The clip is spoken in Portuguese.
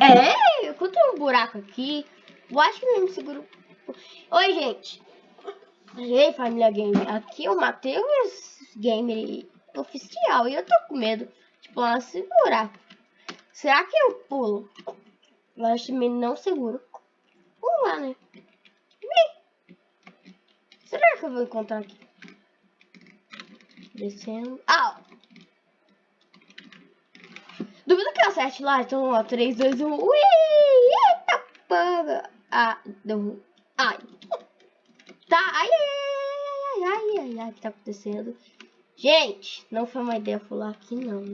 É, eu encontrei um buraco aqui. Eu acho que não me seguro. Oi, gente. Ei, família game. Aqui é o Matheus Gamer oficial. E eu tô com medo de pular esse buraco. Será que eu pulo? Eu acho que não seguro. Vamos lá, né? Será que eu vou encontrar aqui? Descendo. Ah! Que eu lá. Então, ó. 3, 2, 1. Ui! Eita, paga. Ah, deu. Ai. Tá. Ai, ai, ai, ai, ai, ai. O que tá acontecendo? Gente, não foi uma ideia pular aqui, não.